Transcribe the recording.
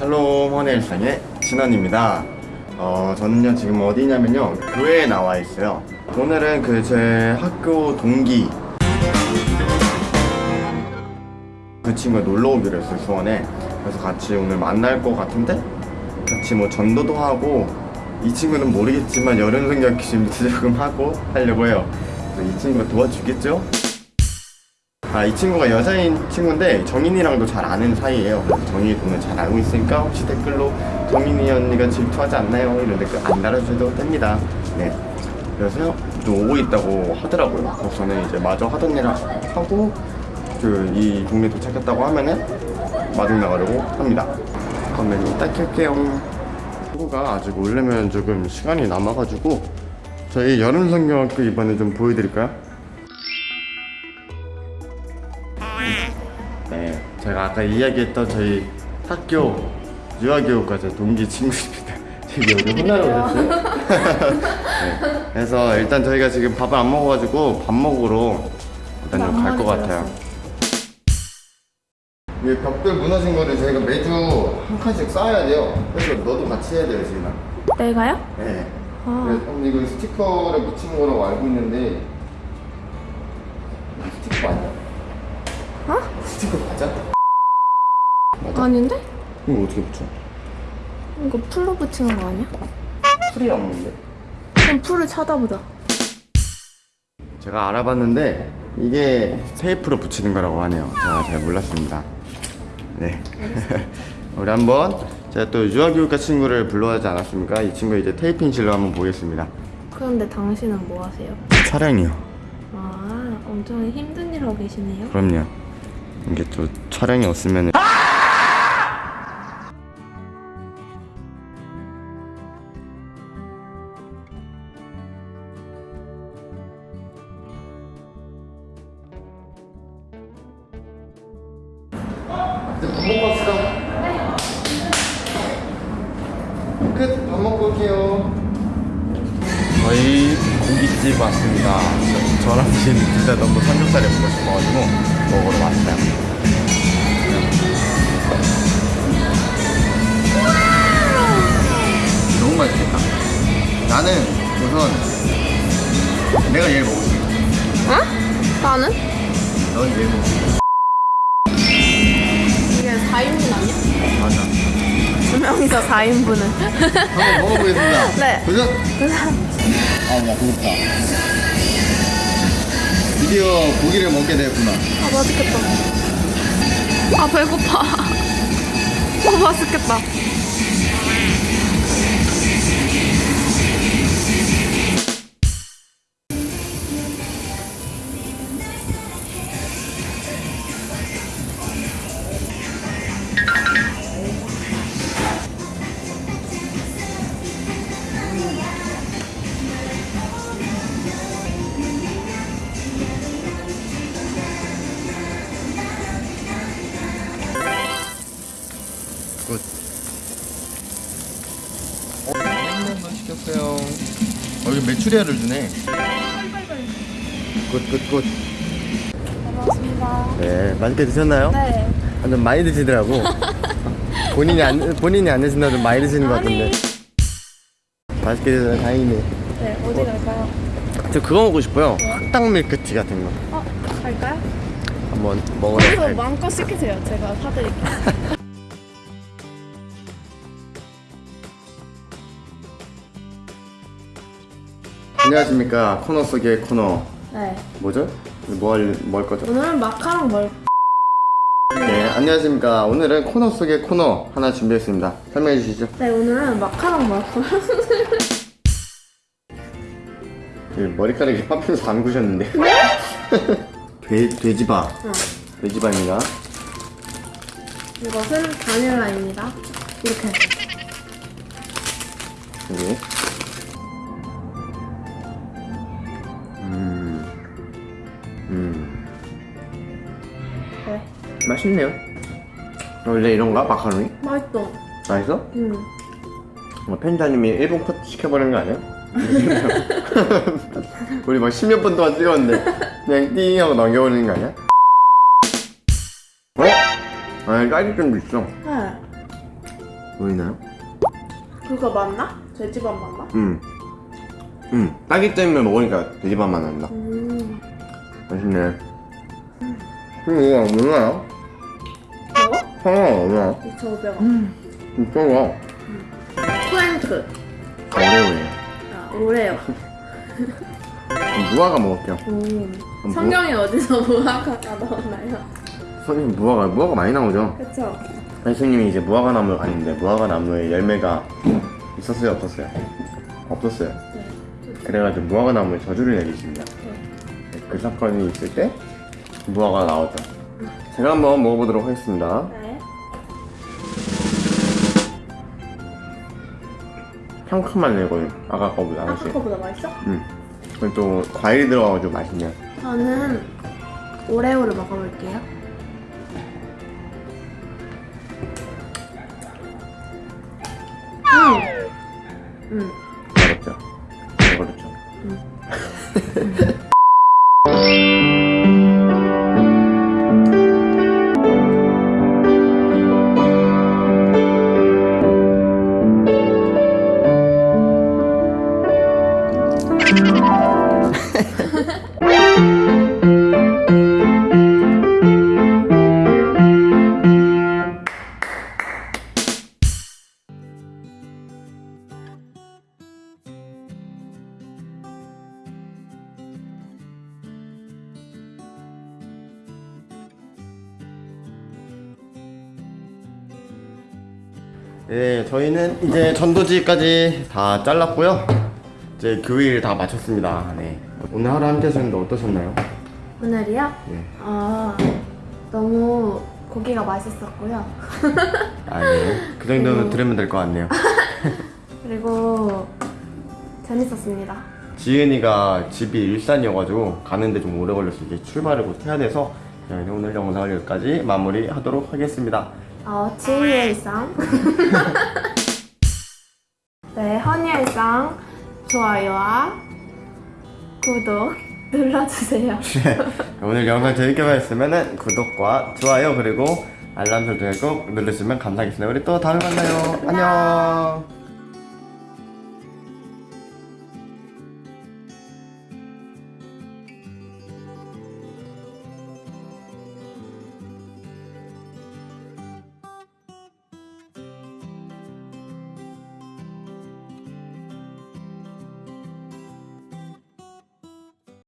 샬롬 헌의 일상의 진원입니다. 어, 저는요 지금 어디냐면요 교회에 나와 있어요. 오늘은 그 제 학교 동기 그 친구가 놀러 오기로 했어요 수원에. 그래서 같이 오늘 만날 것 같은데 같이 뭐 전도도 하고 이 친구는 모르겠지만 여름 성경 기준도 조금 하고 하려고 해요. 그래서 이 친구가 도와주겠죠? 아, 이 친구가 여자인 친구인데 정인이랑도 잘 아는 사이예요. 정인이 오늘 잘 알고 있으니까 혹시 댓글로 정인이 언니가 질투하지 않나요? 이런 댓글 안 달아주셔도 됩니다. 네. 그래서 좀 오고 있다고 하더라고요. 그래서 저는 이제 마저 하던 일 하고 그 이 동네 도착했다고 하면은 마중 나가려고 합니다. 그러면 이따 켤게요. 친구가 아직 오려면 조금 시간이 남아가지고 저희 여름 성경학교 이번에 좀 보여드릴까요? 제가 아까 이야기했던 저희 학교 유아교육과제 동기 친구입니다. 지금 여기 혼나러 오셨어요? 네, 그래서 일단 저희가 지금 밥을 안 먹어가지고 밥 먹으러 일단 좀 갈 것 같아요. 이 벽돌 무너진 거를 저희가 매주 한 칸씩 쌓아야 돼요. 그래서 너도 같이 해야 돼요, 지금. 내가요? 네. 아. 그래서 이거 스티커를 묻힌 거라고 알고 있는데 스티커 아니야? 어? 스티커 맞아? 맞아? 아닌데? 이거 어떻게 붙여? 이거 풀로 붙이는 거 아니야? 풀이 없는데? 그럼 풀을 찾아보자. 제가 알아봤는데 이게 테이프로 붙이는 거라고 하네요. 제가 잘 몰랐습니다. 네. 우리 한번 제가 또 유아교육과 친구를 불러야지 않았습니까? 이 친구 이제 테이핑실로 한번 보겠습니다. 그런데 당신은 뭐 하세요? 촬영이요. 아, 엄청 힘든 일 하고 계시네요. 그럼요. 이게 또 촬영이 없으면 이 밥 먹고 왔어. 끝. 밥 먹고 올게요. 저희 고깃집 왔습니다. 저- 저랑 진 진짜 너무 삼겹살이 먹고 싶어가지고 먹으러 왔어요. 너무 맛있겠다. 나는 우선 내가 얘를 먹을게. 어? 나는? 넌 얘를 먹을게. 이게 4인분 아니야? 맞아. 두 명이서 4인분은. 한번 먹어보겠습니다. 네. 도전! 아, 나 배고프다. 드디어 고기를 먹게 되었구나. 아, 맛있겠다. 아, 배고파. 아, 맛있겠다. Good. 어, 한번만 시켰어요. 어, 이거 메추리알을 주네. good, good, good. 고맙습니다. 네, 맛있게 드셨나요? 네. 완전 많이 드시더라고. 본인이 안, 본인이 안 드신다도 많이 드시는 것 같은데. 맛있게 드셔서 다행이네. 네, 어디 갈까요? 저 그거 먹고 싶어요. 흑당 밀크티 같은 거. 어, 갈까요? 한번 먹으러 거기서. 마음껏 시키세요. 제가 사드릴게요. 안녕하십니까. 코너 속의 코너. 네. 뭐죠? 뭐 할, 뭐할 거죠? 오늘은 마카롱 먹을 네, 안녕하십니까. 오늘은 코너 속의 코너 하나 준비했습니다. 설명해 주시죠. 네, 오늘은 마카롱 먹을 그 머리카락이 파피루스 담그셨는데. 돼, 돼지바. 응. 돼지바입니다. 이것은 바닐라입니다. 이렇게. 여기. 네. 맛있네요. 원래 이런가? 마카로니? 맛있어. 맛있어? 음. 뭐 편집자님이 일본 컷 시켜버리는 거 아니야? 우리 막 십몇 분 동안 찍었는데 그냥 띵 하고 넘겨버리는 거 아니야? 어? 아, 딸기잼도 있어. 네. 보이나요? 그거 맞나? 돼지밥 맞나? 음. 음. 딸기잼을 먹으니까 돼지밥 맛 난다. 음. 맛있네. 음, 이거 얼마야? 저거? 하나 얼마야? 2,500원. 진짜 가 프랭크. 어려워요. 아, 오레오. 무화과 먹을게요. 음. 뭐? 성경이 어디서 무화과가 나오나요? 선생님 무화과, 무화과 많이 나오죠? 그쵸? 선생님이 이제 무화과 나무를 갔는데 무화과 나무에 열매가 있었어요? 없었어요? 없었어요. 네. 그래가지고 무화과 나무에 저주를 내리십니다. 네. 그 사건이 있을 때 무화과가 나오죠. 제가 한번 먹어보도록 하겠습니다. 네. 상큼하네 이거 아까 거보다 아까 훨씬. 거보다 맛있어? 음. 그리고 또 과일이 들어가가지고 맛있네요. 저는 오레오를 먹어볼게요. 네, 저희는 이제 전도지까지 다 잘랐고요. 이제 교일 다 마쳤습니다. 네. 오늘 하루 함께 하셨는데 어떠셨나요? 오늘이요? 네. 아 너무 고기가 맛있었고요. 아니에요. 그 정도는 그리고- 들으면 될 것 같네요. 그리고 재밌었습니다. 지은이가 집이 일산이어가지고 가는데 좀 오래 걸려서 이제 출발을 곧 해야 돼서 오늘 영상을 여기까지 마무리하도록 하겠습니다. 어, 지희의 일상. 네, 허니의 일상 좋아요와 구독 눌러주세요. 오늘 영상 재밌게 보셨으면 구독과 좋아요 그리고 알람 설정을 꼭 누르시면 감사하겠습니다. 우리 또 다음에 만나요. 안녕.